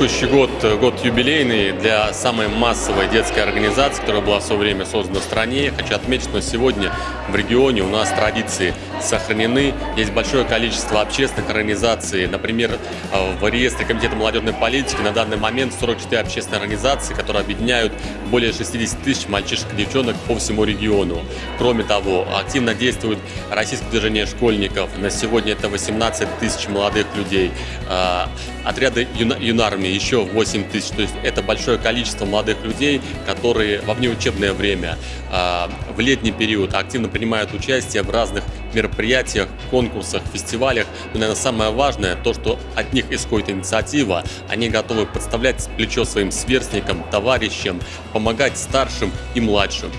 Текущий год – год юбилейный для самой массовой детской организации, которая была в свое время создана в стране. Хочу отметить, что сегодня в регионе у нас традиции сохранены. Есть большое количество общественных организаций. Например, в реестре Комитета молодежной политики на данный момент 44 общественные организации, которые объединяют более 60 тысяч мальчишек и девчонок по всему региону. Кроме того, активно действует российское движение школьников. На сегодня это 18 тысяч молодых людей. А, отряды юнармии еще 8 тысяч. То есть это большое количество молодых людей, которые во внеучебное время, а, в летний период активно принимают участие в разных мероприятиях, конкурсах, фестивалях. Но, наверное, самое важное, то, что от них исходит инициатива, они готовы подставлять плечо своим сверстникам, товарищам, помогать старшим и младшим.